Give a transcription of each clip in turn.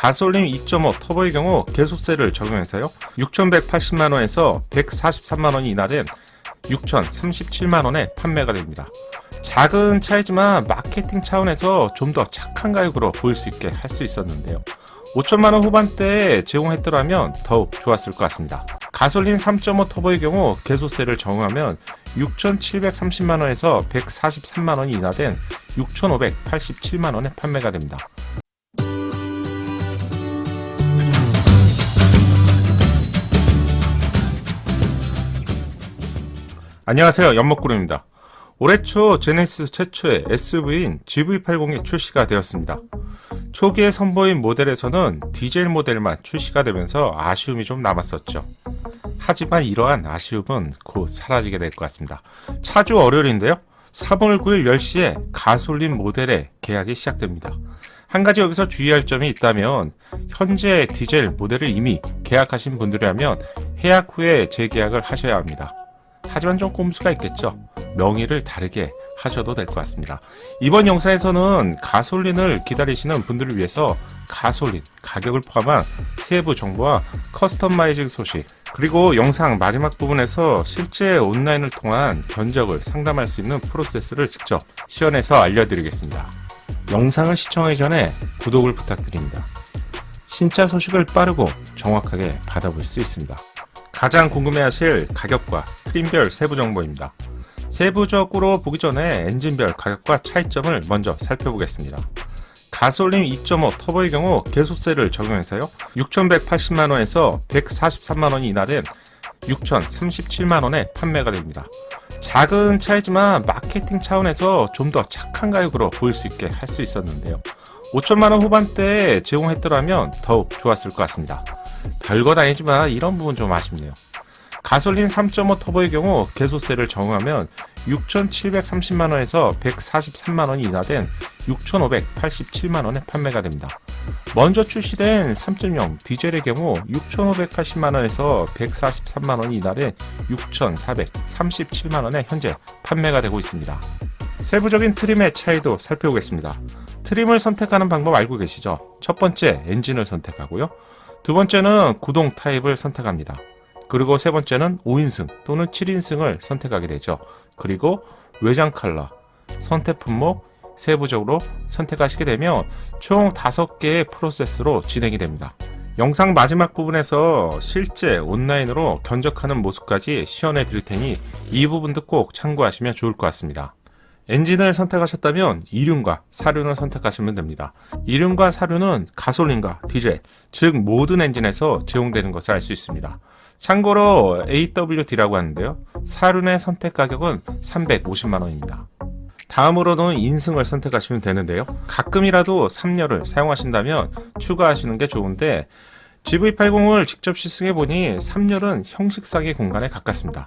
가솔린 2.5 터보의 경우 개소세를 적용해서요. 6,180만원에서 143만원이 인하된 6,037만원에 판매가 됩니다. 작은 차이지만 마케팅 차원에서 좀 더 착한 가격으로 보일 수 있게 할 수 있었는데요. 5천만원 후반대에 제공했더라면 더욱 좋았을 것 같습니다. 가솔린 3.5 터보의 경우 개소세를 적용하면 6,730만원에서 143만원이 인하된 6,587만원에 판매가 됩니다 안녕하세요. 연목구름입니다. 올해 초 제네시스 최초의 SUV인 GV80이 출시가 되었습니다. 초기에 선보인 모델에서는 디젤 모델만 출시가 되면서 아쉬움이 좀 남았었죠. 하지만 이러한 아쉬움은 곧 사라지게 될 것 같습니다. 차주 월요일인데요. 3월 9일 10시에 가솔린 모델의 계약이 시작됩니다. 한 가지 여기서 주의할 점이 있다면 현재 디젤 모델을 이미 계약하신 분들이라면 해약 후에 재계약을 하셔야 합니다 하지만 좀 꼼수가 있겠죠. 명의를 다르게 하셔도 될 것 같습니다. 이번 영상에서는 가솔린을 기다리시는 분들을 위해서 가솔린 가격을 포함한 세부 정보와 커스터마이징 소식 그리고 영상 마지막 부분에서 실제 온라인을 통한 견적을 상담할 수 있는 프로세스를 직접 시연해서 알려드리겠습니다. 영상을 시청하기 전에 구독을 부탁드립니다. 신차 소식을 빠르고 정확하게 받아볼 수 있습니다 가장 궁금해하실 가격과 트림별 세부 정보입니다. 세부적으로 보기 전에 엔진별 가격과 차이점을 먼저 살펴보겠습니다. 가솔린 2.5 터보의 경우 개소세를 적용해서요 6,180만원에서 143만원이 인하된 6,037만원에 판매가 됩니다. 작은 차이지만 마케팅 차원에서 좀 더 착한 가격으로 보일 수 있게 할 수 있었는데요 5천만원 후반대에 제공했더라면 더욱 좋았을 것 같습니다. 별것 아니지만 이런 부분 좀 아쉽네요. 가솔린 3.5 터보의 경우 개소세를 적용하면 6,730만원에서 143만원이 인하된 6,587만원에 판매가 됩니다. 먼저 출시된 3.0 디젤의 경우 6,580만원에서 143만원이 인하된 6,437만원에 현재 판매가 되고 있습니다. 세부적인 트림의 차이도 살펴보겠습니다. 트림을 선택하는 방법 알고 계시죠? 첫 번째 엔진을 선택하고요. 두 번째는 구동 타입을 선택합니다. 그리고 세 번째는 5인승 또는 7인승을 선택하게 되죠. 그리고 외장 컬러, 선택 품목, 세부적으로 선택하시게 되면 총 5개의 프로세스로 진행이 됩니다. 영상 마지막 부분에서 실제 온라인으로 견적하는 모습까지 시연해 드릴 테니 이 부분도 꼭 참고하시면 좋을 것 같습니다. 엔진을 선택하셨다면 이륜과 사륜을 선택하시면 됩니다. 이륜과 사륜은 가솔린과 디젤, 즉 모든 엔진에서 제공되는 것을 알 수 있습니다. 참고로 AWD라고 하는데요. 사륜의 선택 가격은 350만원입니다. 다음으로는 인승을 선택하시면 되는데요. 가끔이라도 3열을 사용하신다면 추가하시는 게 좋은데 GV80을 직접 시승해보니 3열은 형식상의 공간에 가깝습니다.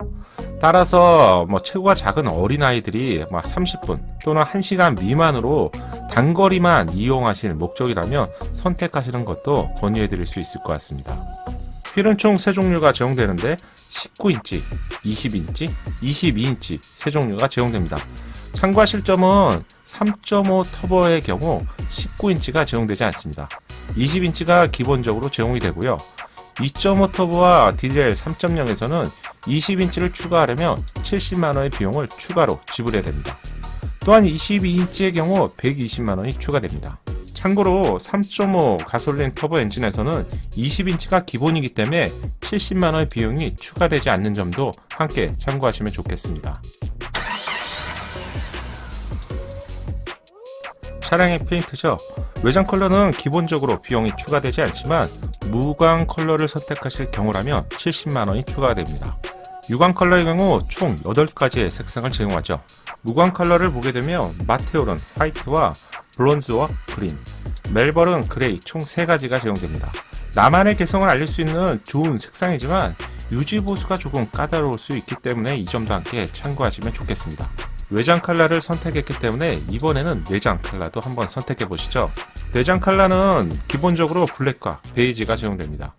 따라서 뭐 체구가 작은 어린아이들이 막 30분 또는 1시간 미만으로 단거리만 이용하실 목적이라면 선택하시는 것도 권유해 드릴 수 있을 것 같습니다. 휠은 총 3종류가 제공되는데 19인치, 20인치, 22인치 세 종류가 제공됩니다. 참고하실 점은 3.5 터보의 경우 19인치가 제공되지 않습니다. 20인치가 기본적으로 제공이 되고요. 2.5 터보와 디젤 3.0에서는 20인치를 추가하려면 70만원의 비용을 추가로 지불해야 됩니다. 또한 22인치의 경우 120만원이 추가됩니다. 참고로 3.5 가솔린 터보 엔진에서는 20인치가 기본이기 때문에 70만원의 비용이 추가되지 않는 점도 함께 참고하시면 좋겠습니다. 차량의 페인트죠. 외장 컬러는 기본적으로 비용이 추가되지 않지만 무광 컬러를 선택하실 경우라면 70만원이 추가가 됩니다. 유광 컬러의 경우 총 8가지의 색상을 제공하죠. 무광 컬러를 보게 되면 마테호른 화이트와 브런즈윅 그린, 멜버른 그레이 총 3가지가 제공됩니다. 나만의 개성을 알릴 수 있는 좋은 색상이지만 유지 보수가 조금 까다로울 수 있기 때문에 이 점도 함께 참고하시면 좋겠습니다. 외장 칼라를 선택했기 때문에 이번에는 내장 칼라도 한번 선택해 보시죠 내장 칼라는 기본적으로 블랙과 베이지가 제공됩니다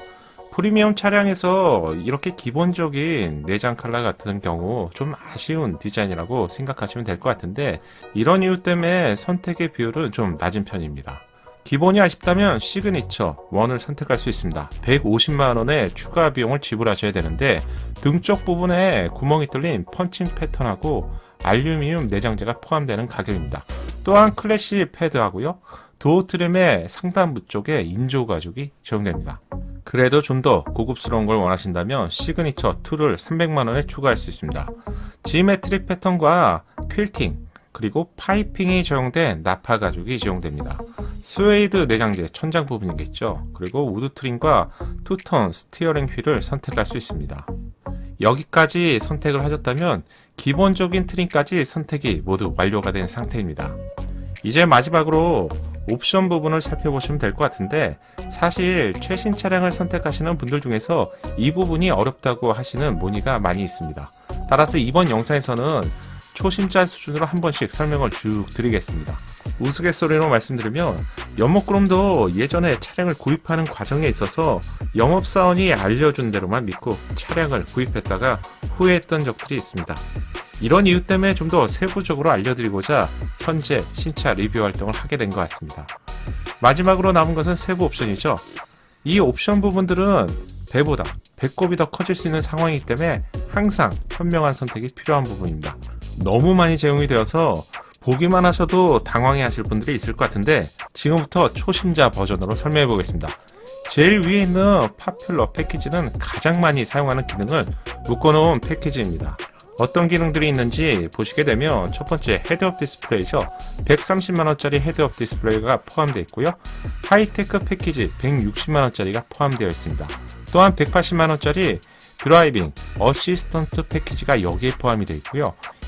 프리미엄 차량에서 이렇게 기본적인 내장 칼라 같은 경우 좀 아쉬운 디자인이라고 생각하시면 될 것 같은데 이런 이유 때문에 선택의 비율은 좀 낮은 편입니다 기본이 아쉽다면 시그니처 1을 선택할 수 있습니다. 150만원의 추가 비용을 지불하셔야 되는데 등쪽 부분에 구멍이 뚫린 펀칭 패턴하고 알루미늄 내장재가 포함되는 가격입니다. 또한 crash pad하고요. door trim의 상단부 쪽에 인조 가죽이 적용됩니다. 그래도 좀 더 고급스러운 걸 원하신다면 시그니처 2를 300만원에 추가할 수 있습니다. G-Matrix 패턴과 quilting 그리고 piping이 적용된 나파 가죽이 적용됩니다. 스웨이드 내장재 천장 부분이겠죠. 그리고 wood trim과 two-tone steering wheel을 선택할 수 있습니다. 여기까지 선택을 하셨다면 기본적인 trim까지 선택이 모두 완료가 된 상태입니다. 이제 마지막으로 옵션 부분을 살펴보시면 될 것 같은데 사실 최신 차량을 선택하시는 분들 중에서 이 부분이 어렵다고 하시는 문의가 많이 있습니다. 따라서 이번 영상에서는 초심자 수준으로 한 번씩 설명을 쭉 드리겠습니다. 우스갯소리로 말씀드리면 연목그룹도 예전에 차량을 구입하는 과정에 있어서 영업사원이 알려준 대로만 믿고 차량을 구입했다가 후회했던 적들이 있습니다. 이런 이유 때문에 좀 더 세부적으로 알려드리고자 현재 신차 리뷰 활동을 하게 된 것 같습니다. 마지막으로 남은 것은 세부 옵션이죠. 이 옵션 부분들은 배보다 배꼽이 더 커질 수 있는 상황이기 때문에 항상 현명한 선택이 필요한 부분입니다. 너무 많이 제공이 되어서 보기만 하셔도 당황해 하실 분들이 있을 것 같은데 지금부터 초심자 버전으로 설명해 보겠습니다. 제일 위에 있는 popular 패키지는 가장 많이 사용하는 기능을 묶어놓은 패키지입니다. 어떤 기능들이 있는지 보시게 되면 첫 번째 헤드업 디스플레이죠. 130만원짜리 헤드업 디스플레이가 포함되어 있고요. 하이테크 패키지 160만원짜리가 포함되어 있습니다. 또한 180만원짜리 driving assistant 패키지가 여기에 포함이 되어 있고요.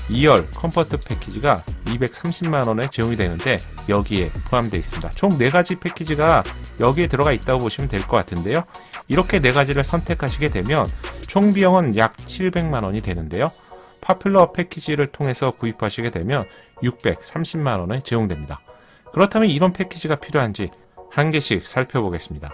2열 comfort 패키지가 230만원에 제공이 되는데 여기에 포함되어 있습니다. 총 4가지 패키지가 여기에 들어가 있다고 보시면 될 것 같은데요. 이렇게 4가지를 선택하시게 되면 총 비용은 약 700만원이 되는데요. popular 패키지를 통해서 구입하시게 되면 630만원에 제공됩니다. 그렇다면 이런 패키지가 필요한지 한 개씩 살펴보겠습니다.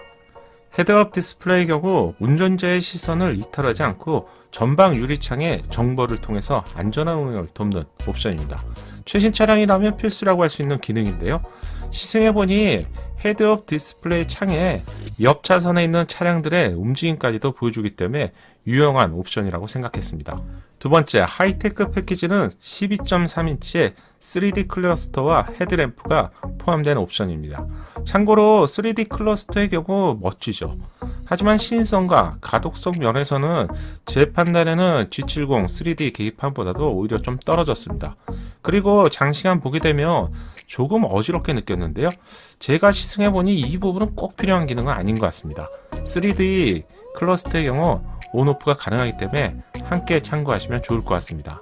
헤드업 디스플레이 경우 운전자의 시선을 이탈하지 않고 전방 유리창에 정보를 통해서 안전한 운행을 돕는 옵션입니다. 최신 차량이라면 필수라고 할 수 있는 기능인데요. 시승해보니 헤드업 디스플레이 창에 옆 차선에 있는 차량들의 움직임까지도 보여주기 때문에 유용한 옵션이라고 생각했습니다. 두 번째, 하이테크 패키지는 12.3인치의 3D cluster와 헤드램프가 포함된 옵션입니다. 참고로 3D cluster의 경우 멋지죠. 하지만 시인성과 가독성 면에서는 제 판단에는 G70 3D 계기판보다도 오히려 좀 떨어졌습니다. 그리고 장시간 보게 되면 조금 어지럽게 느꼈는데요. 제가 시승해보니 이 부분은 꼭 필요한 기능은 아닌 것 같습니다. 3D cluster의 경우 on/off가 가능하기 때문에 함께 참고하시면 좋을 것 같습니다.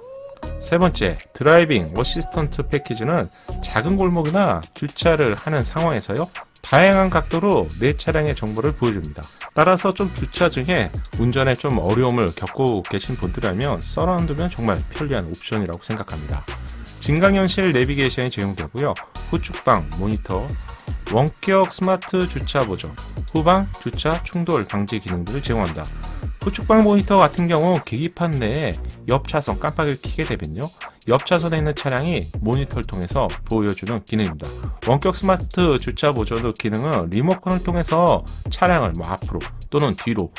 세 번째, driving assistant 패키지는 작은 골목이나 주차를 하는 상황에서요. 다양한 각도로 내 차량의 정보를 보여줍니다. 따라서 좀 주차 중에 운전에 좀 어려움을 겪고 계신 분들이라면 surround view는 정말 편리한 옵션이라고 생각합니다. 증강현실 내비게이션이 제공되고요. 후측방 모니터, 원격 스마트 주차 보조, 후방 주차 충돌 방지 기능들을 제공한다. 후측방 모니터 같은 경우 계기판 내에 옆 차선 깜빡이를 켜게 되면요. 옆 차선에 있는 차량이 모니터를 통해서 보여주는 기능입니다. 원격 스마트 주차 보조 기능은 리모컨을 통해서 차량을 뭐 앞으로 또는 뒤로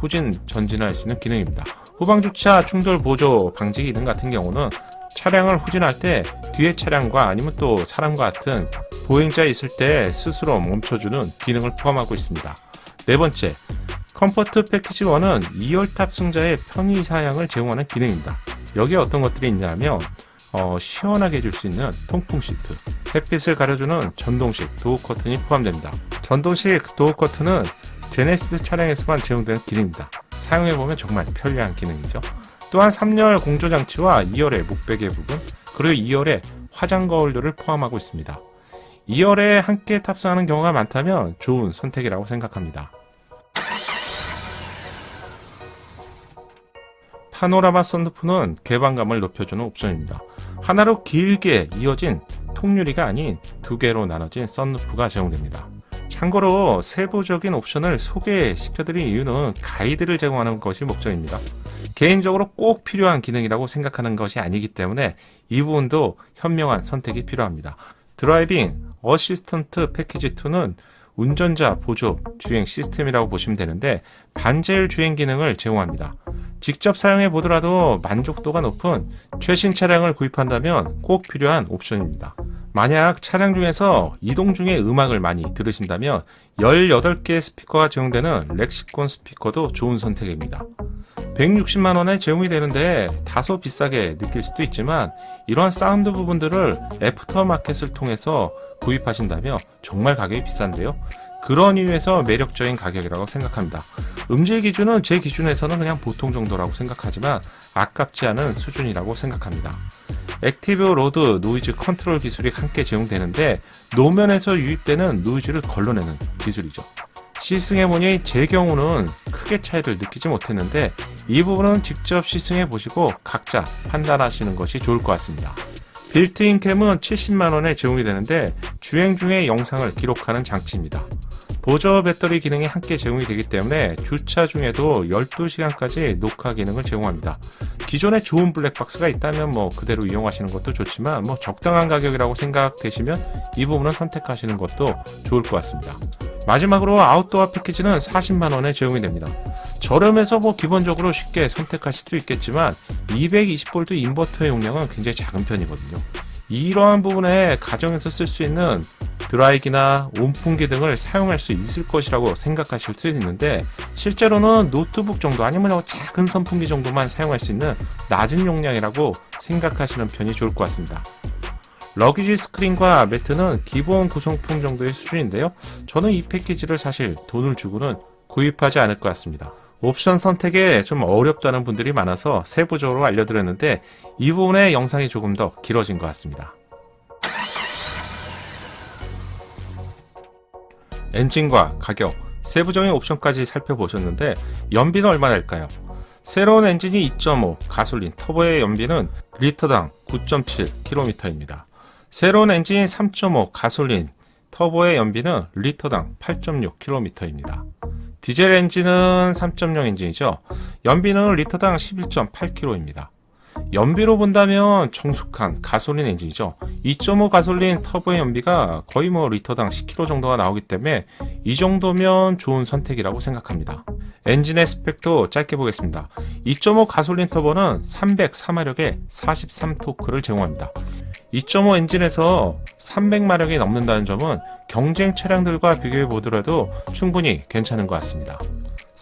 후진 전진할 수 있는 기능입니다. 후방 주차 충돌 보조 방지 기능 같은 경우는 차량을 후진할 때 뒤에 차량과 아니면 또 사람과 같은 보행자 있을 때 스스로 멈춰주는 기능을 포함하고 있습니다. 네 번째, comfort 패키지 1은 2열 탑승자의 편의 사양을 제공하는 기능입니다. 여기에 어떤 것들이 있냐면 어, 시원하게 해줄 수 있는 통풍 시트, 햇빛을 가려주는 전동식 도어 커튼이 포함됩니다. 전동식 도어 커튼은 제네시스 차량에서만 제공되는 기능입니다. 사용해보면 정말 편리한 기능이죠. 또한 3열 공조장치와 2열의 목베개 부분, 그리고 2열의 화장 거울들을 포함하고 있습니다. 2열에 함께 탑승하는 경우가 많다면 좋은 선택이라고 생각합니다. 파노라마 썬루프는 개방감을 높여주는 옵션입니다. 하나로 길게 이어진 통유리가 아닌 두 개로 나눠진 썬루프가 제공됩니다. 참고로 세부적인 옵션을 소개시켜드린 이유는 가이드를 제공하는 것이 목적입니다. 개인적으로 꼭 필요한 기능이라고 생각하는 것이 아니기 때문에 이 부분도 현명한 선택이 필요합니다. driving assistant 패키지 2는 운전자 보조 주행 시스템이라고 보시면 되는데 반자율 주행 기능을 제공합니다. 직접 사용해 보더라도 만족도가 높은 최신 차량을 구입한다면 꼭 필요한 옵션입니다. 만약 차량 중에서 이동 중에 음악을 많이 들으신다면 18개의 스피커가 제공되는 렉시콘 스피커도 좋은 선택입니다. 160만원에 제공이 되는데 다소 비싸게 느낄 수도 있지만 이러한 사운드 부분들을 aftermarket을 통해서 구입하신다면 정말 가격이 비싼데요. 그런 이유에서 매력적인 가격이라고 생각합니다. 음질 기준은 제 기준에서는 그냥 보통 정도라고 생각하지만 아깝지 않은 수준이라고 생각합니다. active road noise control 기술이 함께 제공되는데 노면에서 유입되는 노이즈를 걸러내는 기술이죠. 시승해보니 제 경우는 크게 차이를 느끼지 못했는데 이 부분은 직접 시승해 보시고 각자 판단하시는 것이 좋을 것 같습니다. built-in cam은 70만원에 제공이 되는데 주행 중에 영상을 기록하는 장치입니다. 보조 배터리 기능이 함께 제공이 되기 때문에 주차 중에도 12시간까지 녹화 기능을 제공합니다. 기존에 좋은 블랙박스가 있다면 뭐 그대로 이용하시는 것도 좋지만 뭐 적당한 가격이라고 생각되시면 이 부분은 선택하시는 것도 좋을 것 같습니다. 마지막으로 아웃도어 패키지는 40만원에 제공이 됩니다. 저렴해서 뭐 기본적으로 쉽게 선택하실 수 있겠지만 220V 인버터의 용량은 굉장히 작은 편이거든요. 이러한 부분에 가정에서 쓸 수 있는 드라이기나 온풍기 등을 사용할 수 있을 것이라고 생각하실 수 있는데 실제로는 노트북 정도 아니면 작은 선풍기 정도만 사용할 수 있는 낮은 용량이라고 생각하시는 편이 좋을 것 같습니다. 러기지 스크린과 매트는 기본 구성품 정도의 수준인데요. 저는 이 패키지를 사실 돈을 주고는 구입하지 않을 것 같습니다. 옵션 선택에 좀 어렵다는 분들이 많아서 세부적으로 알려드렸는데 이 부분의 영상이 조금 더 길어진 것 같습니다. 엔진과 가격, 세부적인 옵션까지 살펴보셨는데 연비는 얼마나 될까요? 새로운 엔진이 2.5 가솔린 터보의 연비는 리터당 9.7km입니다. 새로운 엔진 3.5 가솔린 터보의 연비는 리터당 8.6km입니다. 디젤 엔진은 3.0 엔진이죠. 연비는 리터당 11.8km입니다. 연비로 본다면 정숙한 가솔린 엔진이죠. 2.5 가솔린 터보의 연비가 거의 뭐 리터당 10km 정도가 나오기 때문에 이 정도면 좋은 선택이라고 생각합니다. 엔진의 스펙도 짧게 보겠습니다. 2.5 가솔린 터보는 304마력의 43토크를 제공합니다. 2.5 엔진에서 300마력이 넘는다는 점은 경쟁 차량들과 비교해 보더라도 충분히 괜찮은 것 같습니다.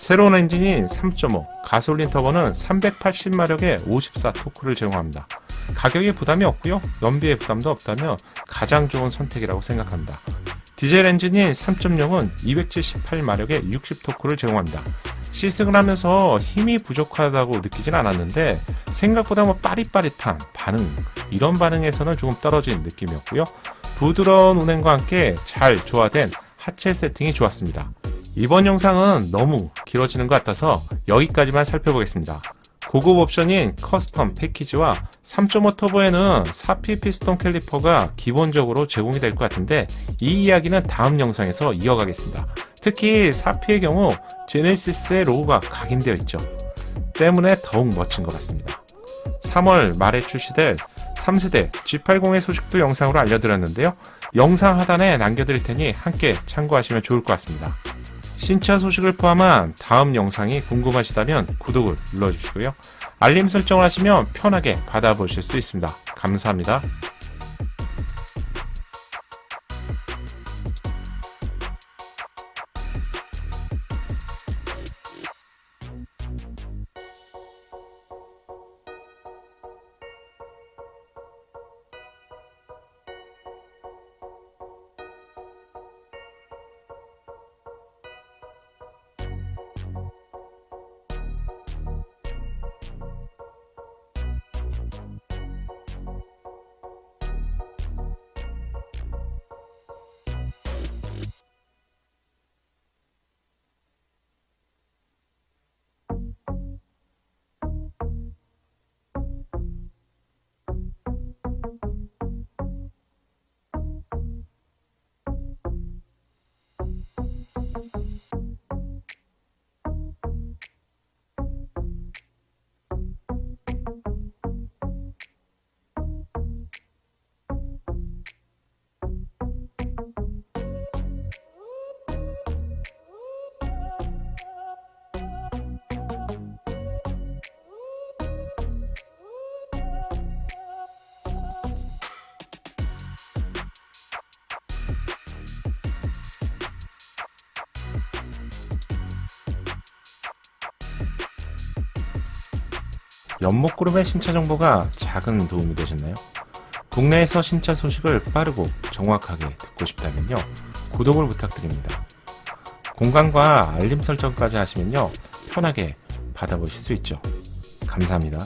새로운 엔진인 3.5 가솔린 터보는 380마력의 54 토크를 제공합니다. 가격이 부담이 없고요. 연비에 부담도 없다면 가장 좋은 선택이라고 생각합니다. 디젤 엔진인 3.0은 278마력의 60 토크를 제공합니다. 시승을 하면서 힘이 부족하다고 느끼진 않았는데 생각보다 뭐 빠릿빠릿한 반응 이런 반응에서는 조금 떨어진 느낌이었고요. 부드러운 운행과 함께 잘 조화된 하체 세팅이 좋았습니다. 이번 영상은 너무 길어지는 것 같아서 여기까지만 살펴보겠습니다. 고급 옵션인 custom 패키지와 3.5 터보에는 4P 피스톤 caliper가 기본적으로 제공이 될 것 같은데 이 이야기는 다음 영상에서 이어가겠습니다. 특히 4P의 경우 제네시스의 로고가 각인되어 있죠. 때문에 더욱 멋진 것 같습니다. 3월 말에 출시될 3세대 G80의 소식도 영상으로 알려드렸는데요. 영상 하단에 남겨드릴 테니 함께 참고하시면 좋을 것 같습니다. 신차 소식을 포함한 다음 영상이 궁금하시다면 구독을 눌러주시고요. 알림 설정을 하시면 편하게 받아보실 수 있습니다. 감사합니다. 연목그룹의 신차 정보가 작은 도움이 되셨나요? 국내에서 신차 소식을 빠르고 정확하게 듣고 싶다면요. 구독을 부탁드립니다. 공간과 알림 설정까지 하시면요. 편하게 받아보실 수 있죠. 감사합니다.